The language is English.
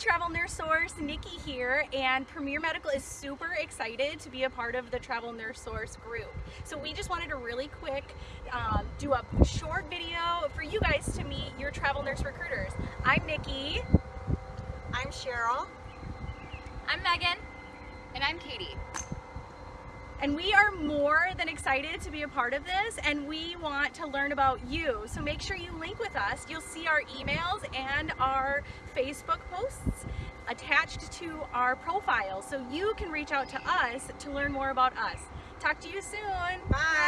Travel Nurse Source, Nikki here, and Premier Medical is super excited to be a part of the Travel Nurse Source group. So we just wanted to really quick um, do a short video for you guys to meet your travel nurse recruiters. I'm Nikki. I'm Cheryl. I'm Megan. And I'm Katie. And we are more than excited to be a part of this and we want to learn about you. So make sure you link with us. You'll see our emails and our Facebook posts attached to our profile so you can reach out to us to learn more about us. Talk to you soon. Bye. Bye.